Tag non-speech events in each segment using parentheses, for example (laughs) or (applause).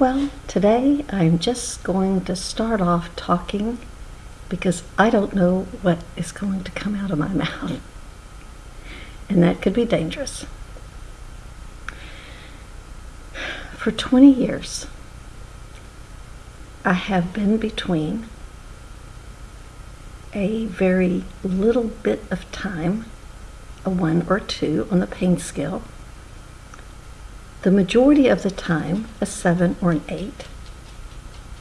Well, today I'm just going to start off talking because I don't know what is going to come out of my (laughs) mouth. And that could be dangerous. For 20 years, I have been between a very little bit of time, a one or two on the pain scale, the majority of the time a seven or an eight,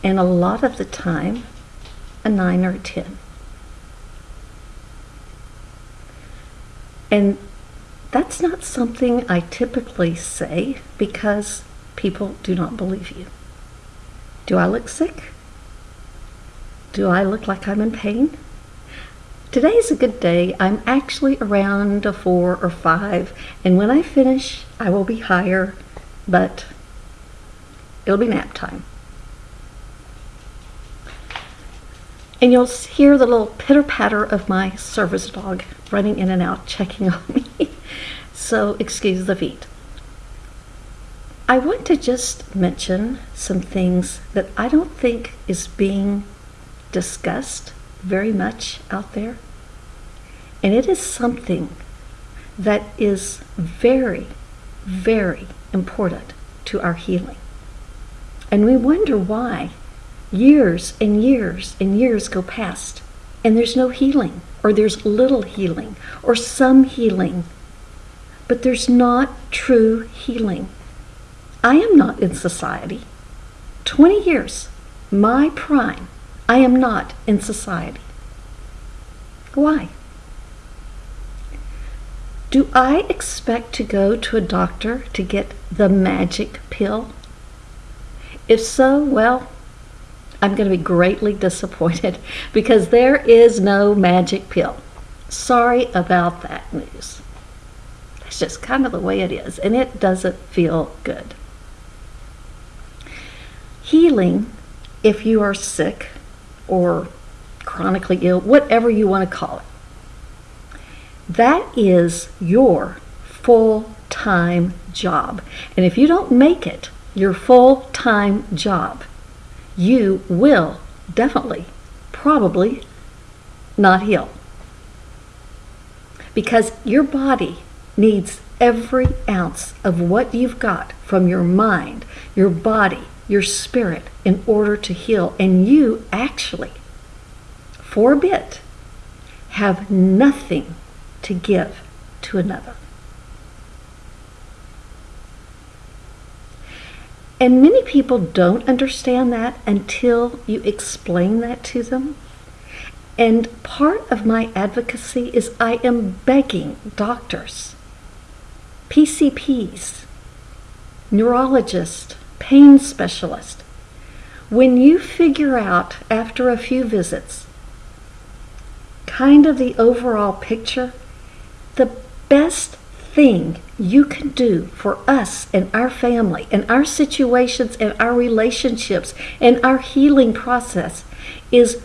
and a lot of the time a nine or a ten. And that's not something I typically say because people do not believe you. Do I look sick? Do I look like I'm in pain? Today's a good day. I'm actually around a four or five, and when I finish, I will be higher, but it'll be nap time. And you'll hear the little pitter patter of my service dog running in and out, checking (laughs) on me. so, excuse the feet. I want to just mention some things that I don't think is being discussed very much out there. And it is something that is very, very important to our healing. And we wonder why years and years and years go past and there's no healing, or there's little healing, or some healing, but there's not true healing. I am not in society. 20 years, my prime, I am not in society. Why? Do I expect to go to a doctor to get the magic pill? If so, well, I'm going to be greatly disappointed (laughs) because there is no magic pill. Sorry about that news. That's just kind of the way it is, and it doesn't feel good. Healing, if you are sick or chronically ill, whatever you want to call it, that is your full time job. And if you don't make it your full time job, you will definitely, probably not heal. Because your body needs every ounce of what you've got from your mind, your body, your spirit in order to heal. And you actually, for a bit, have nothing to give to another. And many people don't understand that until you explain that to them. And part of my advocacy is I am begging doctors, PCPs, neurologists, pain specialists, When you figure out after a few visits kind of the overall picture, the best thing you can do for us and our family and our situations and our relationships and our healing process is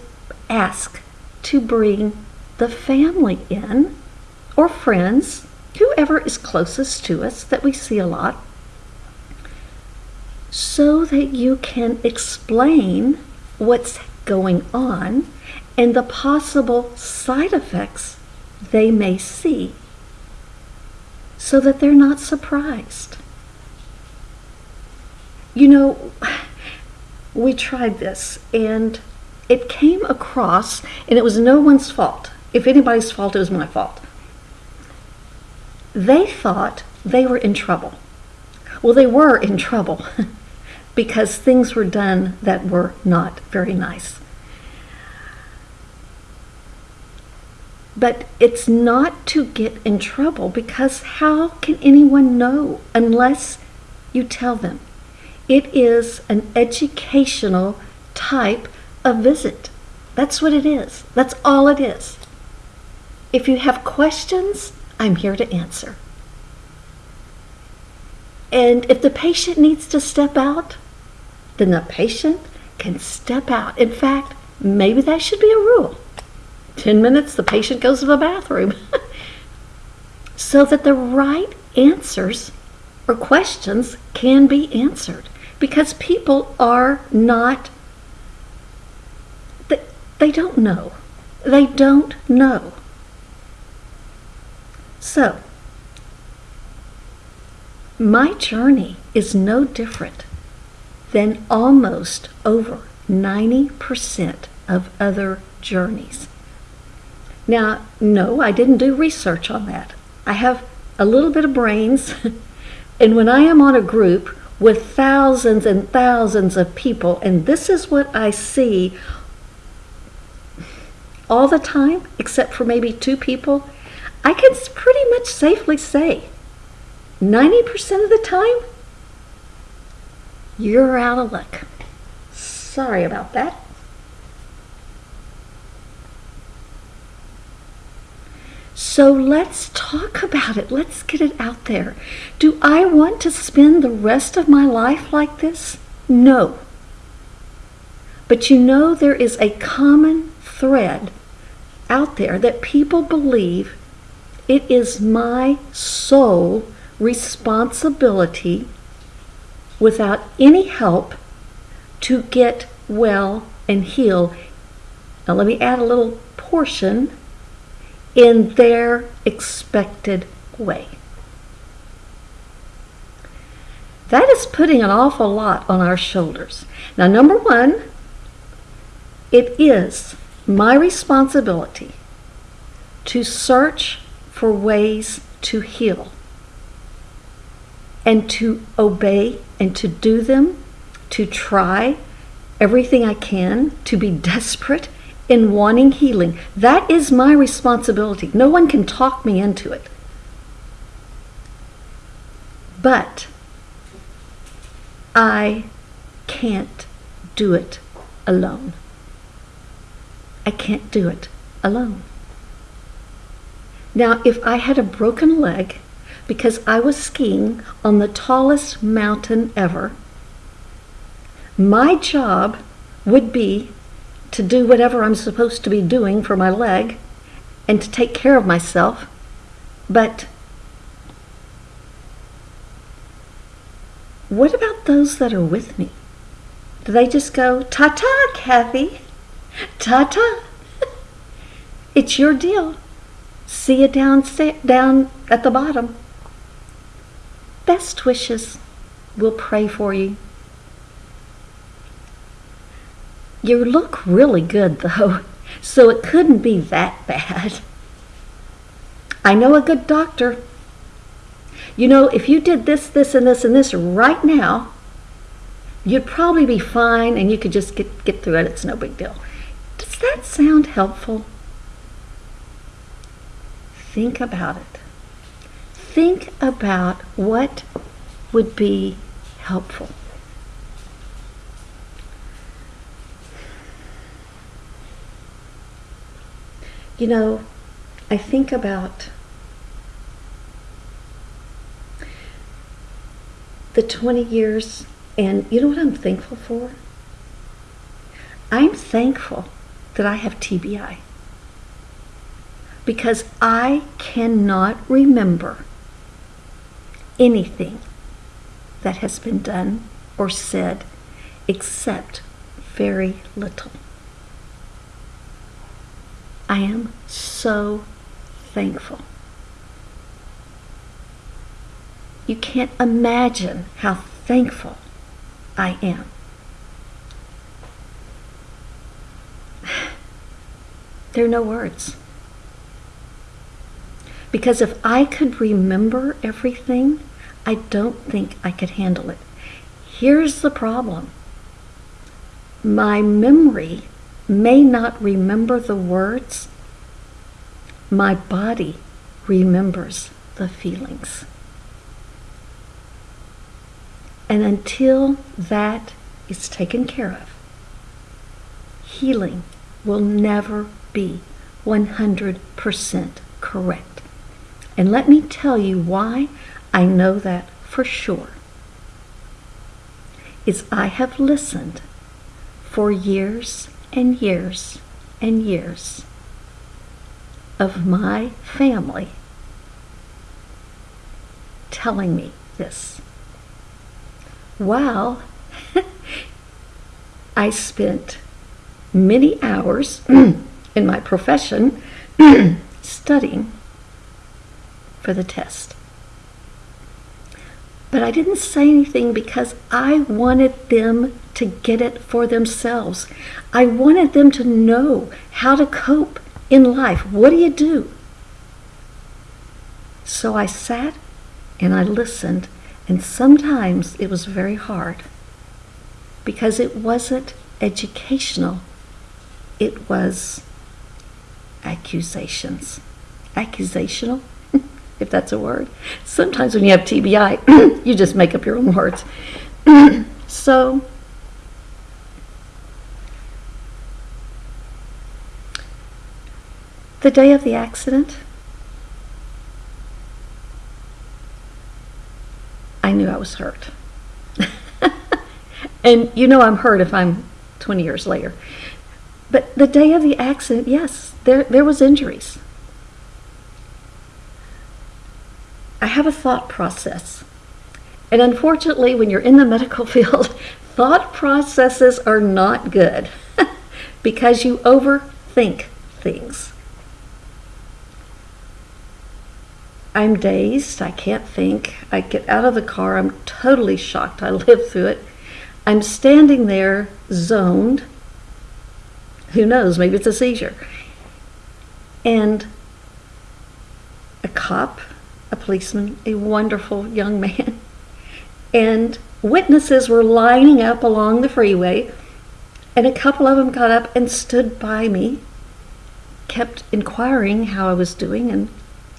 ask to bring the family in or friends, whoever is closest to us that we see a lot, so that you can explain what's going on and the possible side effects they may see so that they're not surprised. You know, we tried this and it came across, and it was no one's fault. If anybody's fault, it was my fault. They thought they were in trouble. Well, they were in trouble. (laughs) because things were done that were not very nice. But it's not to get in trouble because how can anyone know unless you tell them? It is an educational type of visit. That's what it is. That's all it is. If you have questions, I'm here to answer. And if the patient needs to step out, then the patient can step out. In fact, maybe that should be a rule. 10 minutes, the patient goes to the bathroom. (laughs) so that the right answers or questions can be answered. because people are not, they, they don't know. They don't know. So, my journey is no different than almost over 90% of other journeys. Now, no, I didn't do research on that. I have a little bit of brains, (laughs) and when I am on a group with thousands and thousands of people, and this is what I see all the time, except for maybe two people, I can pretty much safely say 90% of the time, you're out of luck. Sorry about that. So let's talk about it. Let's get it out there. Do I want to spend the rest of my life like this? No. But you know, there is a common thread out there that people believe it is my sole responsibility without any help to get well and heal. Now, let me add a little portion in their expected way. That is putting an awful lot on our shoulders. Now, number one, it is my responsibility to search for ways to heal and to obey and to do them, to try everything I can, to be (laughs) desperate in wanting healing. That is my responsibility. No one can talk me into it. But I can't do it alone. I can't do it alone. Now, if I had a broken leg because I was skiing on the tallest mountain ever, my job would be to do whatever I'm supposed to be doing for my leg and to take care of myself. But what about those that are with me? Do they just go, ta ta, Kathy? Ta ta. (laughs) it's your deal. See you down, down at the bottom. Best wishes. We'll pray for you. You look really good, though, so it couldn't be that bad. I know a good doctor. You know, if you did this, this, and this, and this right now, you'd probably be fine and you could just get, get through it. It's no big deal. Does that sound helpful? Think about it. Think about what would be helpful. You know, I think about the 20 years, and you know what I'm thankful for? I'm thankful that I have TBI because I cannot remember anything that has been done or said except very little. I am so thankful. You can't imagine how thankful I am. (sighs) There are no words. Because if I could remember everything, I don't think I could handle it. Here's the problem my memory may not remember the words, my body remembers the feelings. And until that is taken care of, healing will never be 100% correct. And let me tell you why I know that for sure. Is I have listened for years and years and years of my family telling me this. While (laughs) I spent many hours (clears throat) in my profession (clears throat) studying for the test. But I didn't say anything because I wanted them to get it for themselves. I wanted them to know how to cope in life. What do you do? So I sat and I listened, and sometimes it was very hard because it wasn't educational, it was accusations. Accusational? If that's a word. Sometimes when you have TBI, (clears throat) you just make up your own words. (clears throat) so, the day of the accident, I knew I was hurt. (laughs) and you know I'm hurt if I'm 20 years later. But the day of the accident, yes, there, there was injuries. I have a thought process. And unfortunately, when you're in the medical (laughs) field, thought processes are not good (laughs) because you overthink things. I'm dazed. I can't think. I get out of the car. I'm totally shocked. I (laughs) lived through it. I'm standing there, zoned. Who knows? Maybe it's a seizure. And a cop, a policeman, a wonderful young man, and witnesses were lining up along the freeway. And a couple of them got up and stood by me, kept inquiring how I was doing, and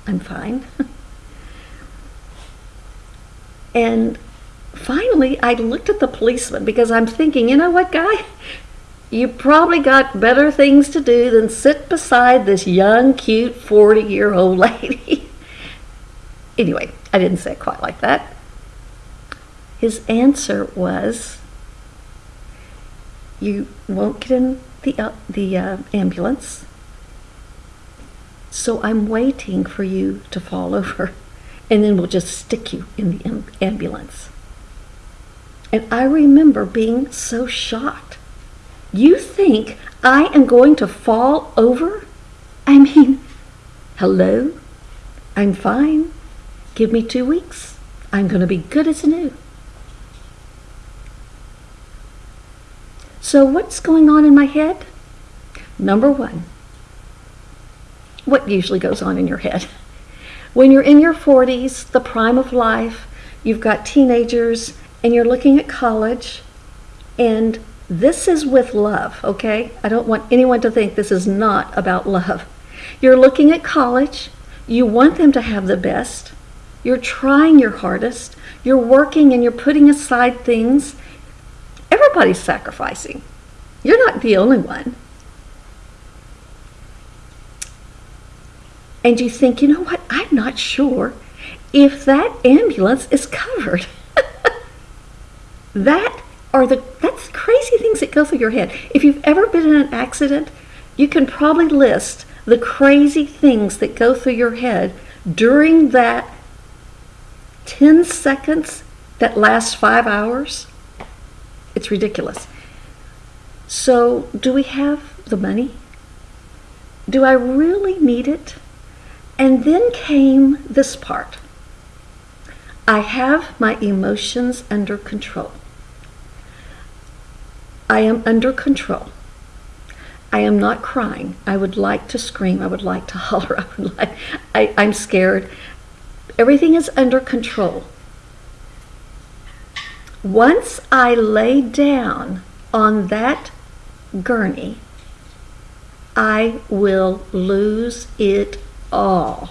I'm fine. (laughs) and finally, I looked at the policeman because I'm thinking, you know what, guy? You probably got better things to do than sit beside this young, cute 40 year old (laughs) lady. Anyway, I didn't say it quite like that. His answer was, You won't get in the, uh, the uh, ambulance so I'm waiting for you to fall over, and then we'll just stick you in the ambulance. And I remember being so shocked. You think I am going to fall over? I mean, hello? I'm fine. Give me two weeks. I'm going to be good as new. So, what's going on in my head? Number one, what usually goes on in your head. When you're in your 40s, the prime of life, you've got teenagers, and you're looking at college, and this is with love, okay? I don't want anyone to think this is not about love. You're looking at college, you want them to have the best, you're trying your hardest, you're working and you're putting aside things. Everybody's sacrificing. You're not the only one. and you think, you know what, I'm not sure if that ambulance is covered. (laughs) that are the that's crazy things that go through your head. If you've ever been in an accident, you can probably list the crazy things that go through your head during that 10 seconds that lasts five hours. It's ridiculous. So, do we have the money? Do I really need it? And then came this part I have my emotions under control. I am under control. I am not crying. I would like to scream. I would like to (laughs) holler. I would like, I, I'm scared. Everything is under control. Once I lay down on that gurney, I will lose it all.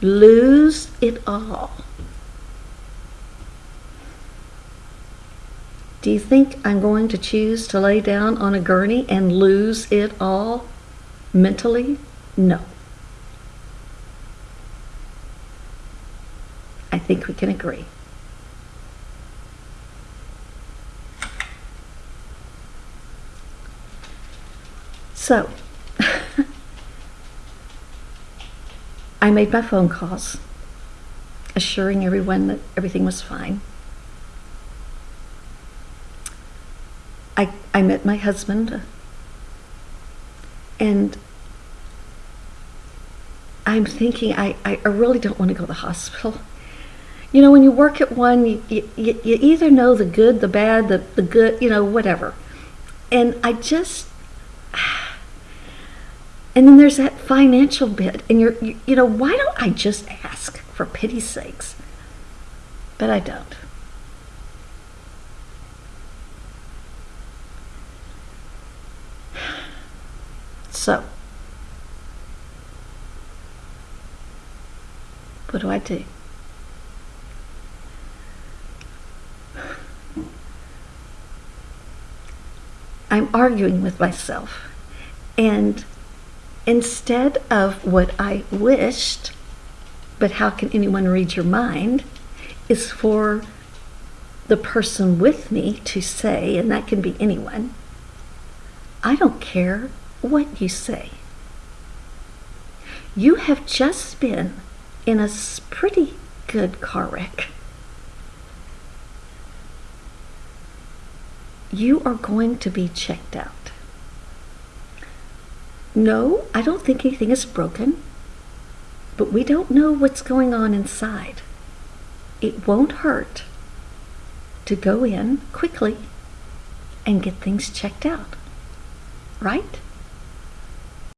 Lose it all. Do you think I'm going to choose to lay down on a gurney and lose it all mentally? No. Think we can agree. So, (laughs) I made my phone calls, assuring everyone that everything was fine. I I met my husband, and I'm thinking I, I really don't want to go to the hospital. You know, when you work at one, you, you, you either know the good, the bad, the, the good, you know, whatever. And I just, (sighs) and then there's that financial bit. And you're, you, you know, why don't I just ask for pity's sakes? But I don't. (sighs) So, what do I do? I'm arguing with myself. And instead of what I wished, but how can anyone read your mind, is for the person with me to say, and that can be anyone, I don't care what you say. You have just been in a pretty good car wreck. You are going to be checked out. No, I don't think anything is broken, but we don't know what's going on inside. It won't hurt to go in quickly and get things checked out, right?